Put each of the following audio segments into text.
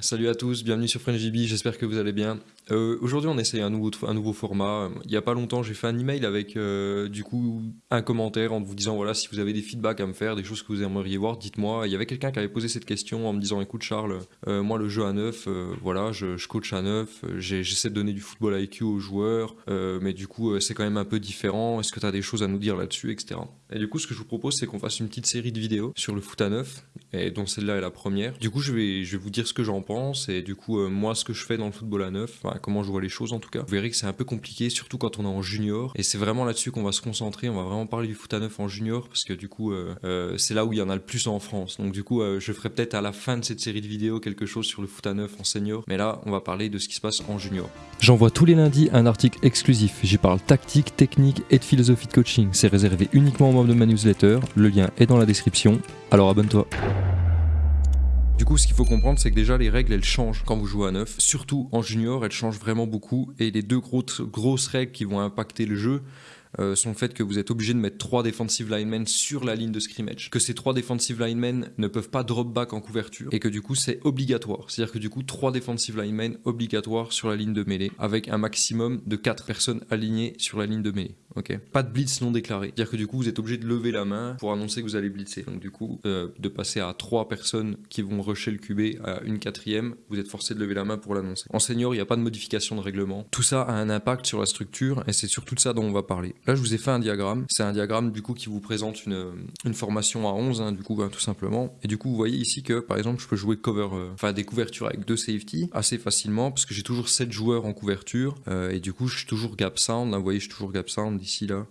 Salut à tous, bienvenue sur FrenchDB, j'espère que vous allez bien. Euh, Aujourd'hui on essaye un nouveau, format. Il n'y a pas longtemps j'ai fait un email avec euh, du coup un commentaire en vous disant voilà si vous avez des feedbacks à me faire, des choses que vous aimeriez voir, dites-moi. Il y avait quelqu'un qui avait posé cette question en me disant écoute Charles, euh, moi le jeu à neuf, voilà je, coach à neuf, j'essaie de donner du football IQ aux joueurs, mais du coup c'est quand même un peu différent, est-ce que tu as des choses à nous dire là-dessus, etc. Et du coup ce que je vous propose c'est qu'on fasse une petite série de vidéos sur le foot à neuf, et dont celle-là est la première. Du coup je vais, je vais vous dire ce que j'en et du coup euh, moi ce que je fais dans le football à neuf, comment je vois les choses en tout cas. Vous verrez que c'est un peu compliqué surtout quand on est en junior et c'est vraiment là-dessus qu'on va se concentrer, on va vraiment parler du foot à neuf en junior parce que du coup euh, euh, c'est là où il y en a le plus en France. Donc du coup je ferai peut-être à la fin de cette série de vidéos quelque chose sur le foot à neuf en senior, mais là on va parler de ce qui se passe en junior. J'envoie tous les lundis un article exclusif, j'y parle tactique, technique et de philosophie de coaching. C'est réservé uniquement aux membres de ma newsletter, le lien est dans la description, alors abonne-toi. Du coup, ce qu'il faut comprendre, c'est que déjà les règles elles changent quand vous jouez à neuf. Surtout en junior, elles changent vraiment beaucoup. Et les deux grosses, règles qui vont impacter le jeu, euh, sont le fait que vous êtes obligé de mettre trois defensive linemen sur la ligne de scrimmage, que ces trois defensive linemen ne peuvent pas drop back en couverture et que du coup c'est obligatoire. C'est-à-dire que du coup trois defensive linemen obligatoires sur la ligne de mêlée avec un maximum de quatre personnes alignées sur la ligne de mêlée. Pas de blitz non déclaré. C'est-à-dire que du coup vous êtes obligé de lever la main pour annoncer que vous allez blitzer. Donc du coup euh, de passer à trois personnes qui vont rusher le QB à une quatrième, vous êtes forcé de lever la main pour l'annoncer. En senior, il n'y a pas de modification de règlement. Tout ça a un impact sur la structure et c'est surtout de ça dont on va parler. Là, je vous ai fait un diagramme. C'est un diagramme du coup qui vous présente une, formation à 11, hein, du coup, ben, tout simplement. Et du coup, vous voyez ici que par exemple, je peux jouer cover, euh, enfin des couvertures avec deux safety assez facilement parce que j'ai toujours 7 joueurs en couverture euh, et du coup, je suis toujours gap sound. Là, vous voyez, je suis toujours gap sound ici là.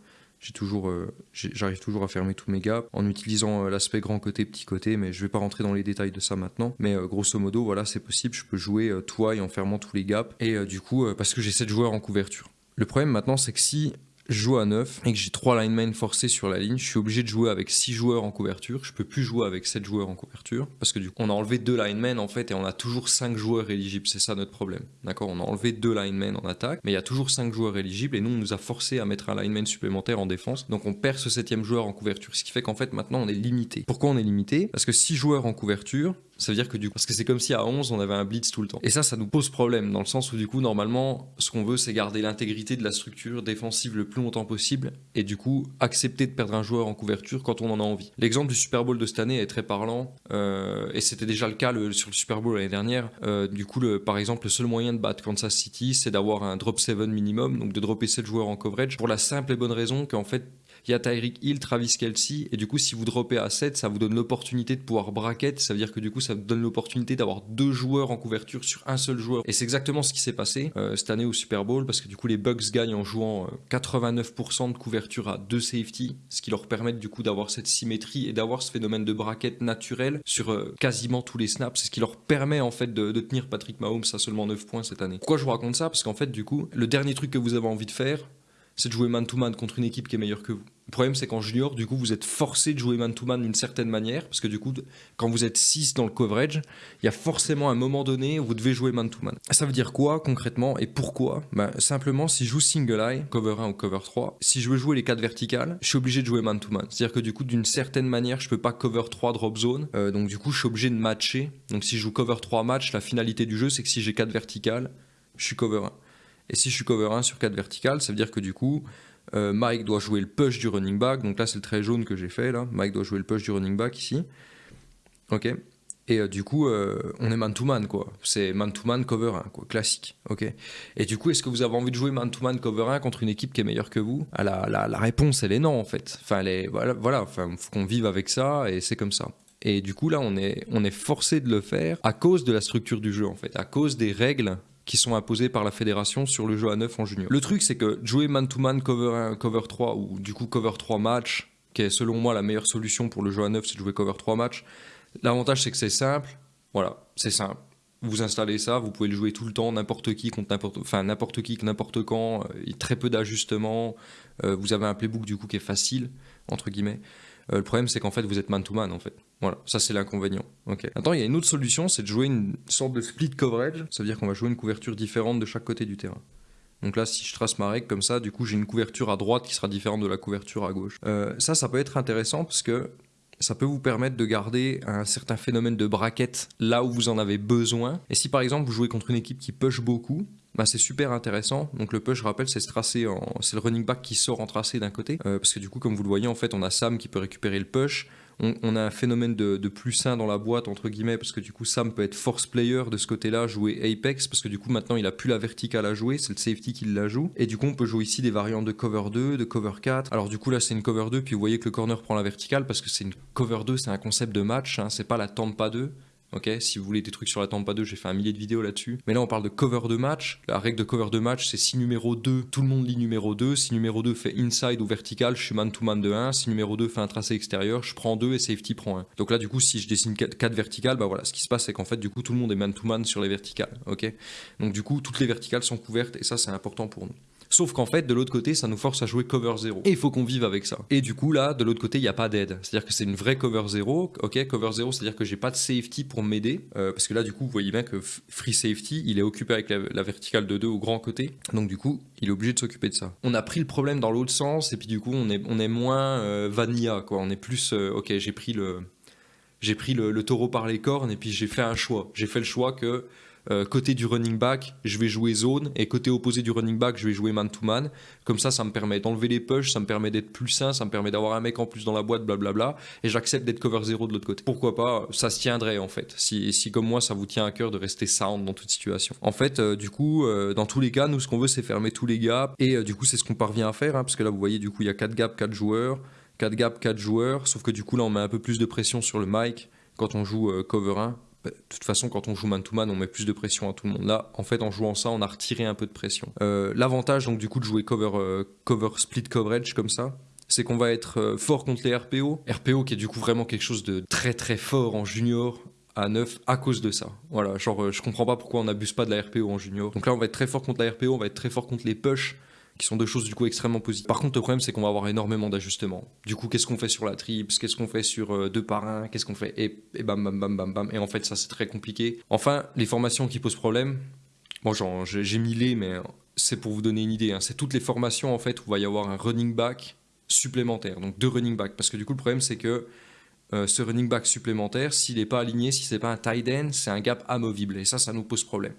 Toujours, euh, j'arrive toujours à fermer tous mes gaps en utilisant l'aspect grand côté, petit côté, mais je vais pas rentrer dans les détails de ça maintenant. Mais grosso modo, voilà, c'est possible. Je peux jouer euh, twice en fermant tous les gaps et du coup, parce que j'ai 7 joueurs en couverture. Le problème maintenant, c'est que si je joue à 9 et que j'ai 3 linemen forcés sur la ligne, je suis obligé de jouer avec 6 joueurs en couverture. Je peux plus jouer avec 7 joueurs en couverture parce que du coup, on a enlevé 2 linemen en fait et on a toujours 5 joueurs éligibles. C'est ça notre problème. D'accord? On a enlevé 2 linemen en attaque, mais il y a toujours 5 joueurs éligibles et nous, on nous a forcé à mettre un lineman supplémentaire en défense. Donc on perd ce 7 joueur en couverture. Ce qui fait qu'en fait, maintenant, on est limité. Pourquoi on est limité? Parce que 6 joueurs en couverture, ça veut dire que du coup, parce que c'est comme si à 11 on avait un blitz tout le temps. Et ça, ça nous pose problème dans le sens où du coup, normalement, ce qu'on veut, c'est garder l'intégrité de la structure défensive le plus longtemps possible et du coup, accepter de perdre un joueur en couverture quand on en a envie. L'exemple du Super Bowl de cette année est très parlant euh, et c'était déjà le cas sur le Super Bowl l'année dernière. Euh, du coup, par exemple, le seul moyen de battre Kansas City, c'est d'avoir un drop 7 minimum, donc de dropper 7 joueurs en coverage pour la simple et bonne raison qu'en fait, il y a Tyreek Hill, Travis Kelsey, et du coup, si vous droppez à 7, ça vous donne l'opportunité de pouvoir bracket, ça veut dire que du coup, ça vous donne l'opportunité d'avoir deux joueurs en couverture sur un seul joueur. Et c'est exactement ce qui s'est passé euh, cette année au Super Bowl, parce que du coup, les Bucks gagnent en jouant euh, 89% de couverture à deux safety, ce qui leur permet du coup d'avoir cette symétrie et d'avoir ce phénomène de bracket naturel sur euh, quasiment tous les snaps. C'est ce qui leur permet en fait de, de tenir Patrick Mahomes à seulement 9 points cette année. Pourquoi je vous raconte ça? Parce qu'en fait, du coup, le dernier truc que vous avez envie de faire, c'est de jouer man-to-man contre une équipe qui est meilleure que vous. Le problème, c'est qu'en junior, du coup, vous êtes forcé de jouer man-to-man d'une certaine manière, parce que du coup, quand vous êtes 6 dans le coverage, il y a forcément un moment donné où vous devez jouer man-to-man. Ça veut dire quoi concrètement et pourquoi? Ben, Simplement, si je joue single eye, cover 1 ou cover 3, si je veux jouer les 4 verticales, je suis obligé de jouer man-to-man. C'est-à-dire que du coup, d'une certaine manière, je peux pas cover 3 drop zone, euh, donc du coup, je suis obligé de matcher. Donc si je joue cover 3 match, la finalité du jeu, c'est que si j'ai 4 verticales, je suis cover 1. Et si je suis cover 1 sur 4 verticales, ça veut dire que du coup, euh, Mike doit jouer le push du running back. Donc là, c'est le trait jaune que j'ai fait. là. Mike doit jouer le push du running back ici. Ok. Et euh, du coup, euh, on est man-to-man, quoi. C'est man-to-man cover 1, quoi. Classique. Ok. Et du coup, est-ce que vous avez envie de jouer man-to-man cover 1 contre une équipe qui est meilleure que vous? Ah, la, réponse, elle est non, en fait. Enfin, elle est, voilà, voilà. Faut qu'on vive avec ça et c'est comme ça. Et du coup, là, on est, on est forcé de le faire à cause de la structure du jeu, en fait. À cause des règles qui sont imposées par la fédération sur le jeu à 9 en junior. Le truc, c'est que jouer man-to-man cover 1, cover 3 ou du coup cover 3 match, qui est selon moi la meilleure solution pour le jeu à 9, c'est de jouer cover 3 match. L'avantage, c'est que c'est simple. Voilà, c'est simple. Vous installez ça, vous pouvez le jouer tout le temps, n'importe qui contre n'importe, enfin n'importe qui, n'importe quand. Euh, très peu d'ajustements. Euh, vous avez un playbook du coup qui est facile entre guillemets. Euh, le problème, c'est qu'en fait, vous êtes man-to-man, en fait. Voilà, ça c'est l'inconvénient. Ok. Maintenant, il y a une autre solution, c'est de jouer une sorte de split coverage. Ça veut dire qu'on va jouer une couverture différente de chaque côté du terrain. Donc là, si je trace ma règle comme ça, du coup, j'ai une couverture à droite qui sera différente de la couverture à gauche. Euh, ça, ça peut être intéressant parce que ça peut vous permettre de garder un certain phénomène de braquette là où vous en avez besoin. Et si par exemple vous jouez contre une équipe qui push beaucoup, bah, c'est super intéressant. Donc le push, je rappelle, c'est en... c'est le running back qui sort en tracé d'un côté, euh, parce que du coup, comme vous le voyez, en fait, on a Sam qui peut récupérer le push. On, a un phénomène de, plus sain dans la boîte, entre guillemets, parce que du coup, Sam peut être force player de ce côté-là, jouer Apex, parce que du coup, maintenant, il a plus la verticale à jouer, c'est le safety qui la joue. Et du coup, on peut jouer ici des variantes de cover 2, de cover 4. Alors du coup, là, c'est une cover 2, puis vous voyez que le corner prend la verticale, parce que c'est une cover 2, c'est un concept de match, hein, c'est pas la pas 2. Ok, si vous voulez des trucs sur la Tampa 2, j'ai fait un millier de vidéos là-dessus. Mais là, on parle de cover de match. La règle de cover de match, c'est si numéro 2, tout le monde lit numéro 2. Si numéro 2 fait inside ou vertical, je suis man-to-man de 1. Si numéro 2 fait un tracé extérieur, je prends 2 et safety prend 1. Donc là, du coup, si je dessine 4, verticales, bah voilà, ce qui se passe, c'est qu'en fait, du coup, tout le monde est man-to-man sur les verticales. Ok, donc du coup, toutes les verticales sont couvertes et ça, c'est important pour nous. Sauf qu'en fait, de l'autre côté, ça nous force à jouer cover 0. Et il faut qu'on vive avec ça. Et du coup, là, de l'autre côté, il n'y a pas d'aide. C'est-à-dire que c'est une vraie cover 0. Ok, cover 0, c'est-à-dire que j'ai pas de safety pour m'aider. Euh, parce que là, du coup, vous voyez bien que free safety, il est occupé avec la, verticale de 2 au grand côté. Donc, du coup, il est obligé de s'occuper de ça. On a pris le problème dans l'autre sens. Et puis, du coup, on est, moins euh, vanilla. On est plus, euh, ok, j'ai pris le. J'ai pris le taureau par les cornes et puis j'ai fait un choix. J'ai fait le choix que euh, côté du running back, je vais jouer zone, et côté opposé du running back, je vais jouer man-to-man. Comme ça, ça me permet d'enlever les push, ça me permet d'être plus sain, ça me permet d'avoir un mec en plus dans la boîte, blablabla, et j'accepte d'être cover 0 de l'autre côté. Pourquoi pas Ça se tiendrait en fait, si, si comme moi, ça vous tient à cœur de rester sound dans toute situation. En fait, euh, du coup, euh, dans tous les cas, nous, ce qu'on veut, c'est fermer tous les gaps, et du coup, c'est ce qu'on parvient à faire, hein, parce que là, vous voyez, du coup, il y a 4 gaps, 4 joueurs, 4 gaps, 4 joueurs, sauf que du coup, là, on met un peu plus de pression sur le mic quand on joue cover 1 bah, de toute façon, quand on joue man-to-man, on met plus de pression à tout le monde. Là, en fait, en jouant ça, on a retiré un peu de pression. Euh, l'avantage, donc, du coup, de jouer cover, euh, cover split coverage comme ça, c'est qu'on va être euh, fort contre les RPO. RPO qui est du coup vraiment quelque chose de très très fort en junior à 9 à cause de ça. Voilà, genre, je comprends pas pourquoi on n'abuse pas de la RPO en junior. Donc là, on va être très fort contre la RPO, on va être très fort contre les push qui sont deux choses du coup extrêmement positives. Par contre, le problème, c'est qu'on va avoir énormément d'ajustements. Du coup, qu'est-ce qu'on fait sur la trips? Qu'est-ce qu'on fait sur euh, deux par un? Qu'est-ce qu'on fait? Et, bam, bam, bam, bam, bam. Et en fait, ça, c'est très compliqué. Enfin, les formations qui posent problème, bon, genre, j'ai mis les, mais c'est pour vous donner une idée. Hein. C'est toutes les formations, en fait, où il va y avoir un running back supplémentaire. Donc, deux running back. Parce que du coup, le problème, c'est que euh, ce running back supplémentaire, s'il n'est pas aligné, si c'est pas un tight end, c'est un gap amovible. Et ça, ça nous pose problème.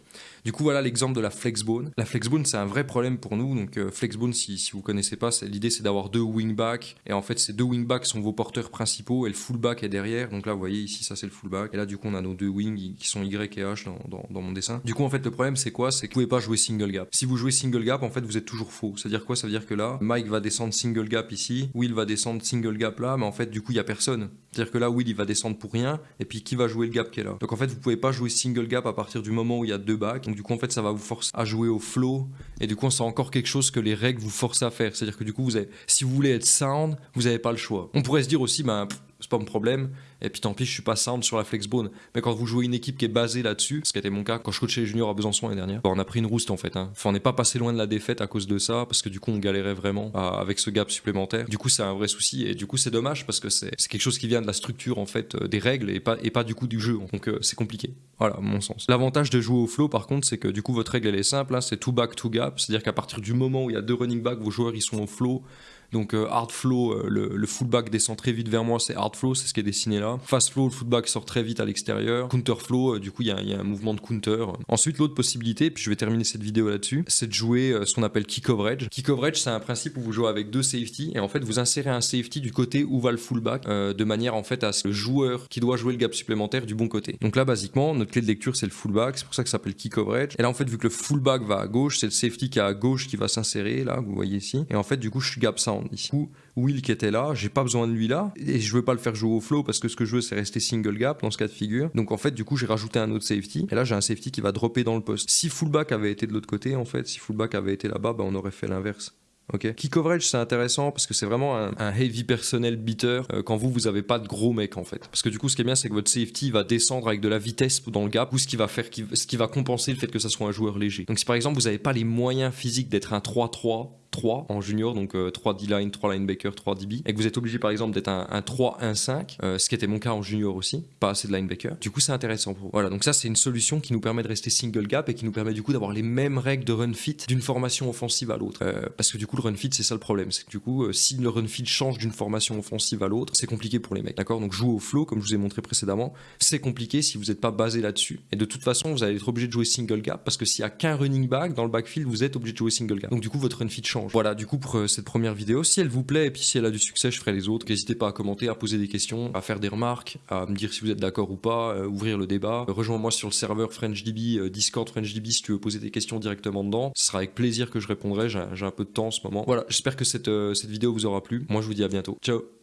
Du coup, voilà l'exemple de la flexbone. La flexbone, c'est un vrai problème pour nous. Donc, euh, flexbone, si, si vous connaissez pas, l'idée c'est d'avoir deux wingbacks. Et en fait, ces deux wingbacks sont vos porteurs principaux et le fullback est derrière. Donc là, vous voyez ici, ça c'est le fullback. Et là, du coup, on a nos deux wings qui sont Y et H dans, mon dessin. Du coup, en fait, le problème c'est quoi? C'est que vous pouvez pas jouer single gap. Si vous jouez single gap, en fait, vous êtes toujours faux. C'est-à-dire quoi? Ça veut dire que là, Mike va descendre single gap ici, Will va descendre single gap là, mais en fait, du coup, il y a personne. C'est-à-dire que là, Will il va descendre pour rien, et puis qui va jouer le gap qui est là? Donc en fait, vous pouvez pas jouer single gap à partir du moment où il y a deux backs. Donc du coup, en fait, ça va vous forcer à jouer au flow. Et du coup, c'est encore quelque chose que les règles vous forcent à faire. C'est-à-dire que du coup, vous avez, si vous voulez être sound, vous n'avez pas le choix. On pourrait se dire aussi, ben, c'est pas mon problème. Et puis tant pis, je suis pas sound sur la flexbone. Mais quand vous jouez une équipe qui est basée là-dessus, ce qui été mon cas quand je coachais les juniors à Besançon l'année dernière, on a pris une rouste en fait. Hein. On n'est pas passé loin de la défaite à cause de ça, parce que du coup, on galérait vraiment avec ce gap supplémentaire. Du coup, c'est un vrai souci. Et du coup, c'est dommage parce que c'est quelque chose qui vient de la structure en fait euh, des règles et pas, et pas du coup du jeu. Donc euh, c'est compliqué. Voilà, mon sens. L'avantage de jouer au flow, par contre, c'est que du coup, votre règle elle est simple. Hein, c'est two back, two gap. C'est-à-dire qu'à partir du moment où il y a deux running back, vos joueurs ils sont au flow. Donc euh, hard flow, euh, le, fullback descend très vite vers moi, c'est hard flow, c'est ce qui est dessiné là. Fast flow, le fullback sort très vite à l'extérieur. Counter flow, euh, du coup il y, a un mouvement de counter. Ensuite l'autre possibilité, puis je vais terminer cette vidéo là-dessus, c'est de jouer ce qu'on appelle key coverage. Key coverage c'est un principe où vous jouez avec deux safety et en fait vous insérez un safety du côté où va le fullback de manière en fait à ce que le joueur qui doit jouer le gap supplémentaire du bon côté. Donc là basiquement notre clé de lecture c'est le fullback, c'est pour ça que ça s'appelle key coverage. Et là en fait vu que le fullback va à gauche, c'est le safety qui est à gauche qui va s'insérer là, vous voyez ici. Et en fait du coup je gap ici. Will qui était là, j'ai pas besoin de lui là, et je veux pas le faire jouer au flow parce que ce que je veux c'est rester single gap dans ce cas de figure. Donc en fait, du coup, j'ai rajouté un autre safety, et là j'ai un safety qui va dropper dans le poste. Si fullback avait été de l'autre côté, en fait, si fullback avait été là-bas, bah, on aurait fait l'inverse. Ok? Key coverage, c'est intéressant parce que c'est vraiment un, heavy personnel beater euh, quand vous, vous avez pas de gros mecs en fait. Parce que du coup, ce qui est bien, c'est que votre safety va descendre avec de la vitesse dans le gap ou ce qui va faire, ce qui va compenser le fait que ça soit un joueur léger. Donc si par exemple vous n'avez pas les moyens physiques d'être un 3-3, 3 en junior, donc 3 D-line, 3 linebacker, 3 DB, et que vous êtes obligé par exemple d'être un, un 3-1-5, ce qui était mon cas en junior aussi, pas assez de linebacker, du coup c'est intéressant pour vous. Voilà, donc ça c'est une solution qui nous permet de rester single gap et qui nous permet du coup d'avoir les mêmes règles de run fit d'une formation offensive à l'autre. Euh, parce que du coup le run fit c'est ça le problème, c'est que du coup euh, si le run fit change d'une formation offensive à l'autre, c'est compliqué pour les mecs, d'accord? Donc jouer au flow comme je vous ai montré précédemment, c'est compliqué si vous n'êtes pas basé là-dessus. Et de toute façon vous allez être obligé de jouer single gap parce que s'il y a qu'un running back dans le backfield, vous êtes obligé de jouer single gap. Donc du coup votre run fit change. Voilà, du coup pour euh, cette première vidéo, si elle vous plaît et puis si elle a du succès, je ferai les autres. N'hésitez pas à commenter, à poser des questions, à faire des remarques, à me dire si vous êtes d'accord ou pas, ouvrir le débat. Rejoins-moi sur le serveur FrenchDB, Discord FrenchDB si tu veux poser des questions directement dedans. Ce sera avec plaisir que je répondrai. J'ai un peu de temps en ce moment. Voilà, j'espère que euh, cette vidéo vous aura plu. Moi, je vous dis à bientôt. Ciao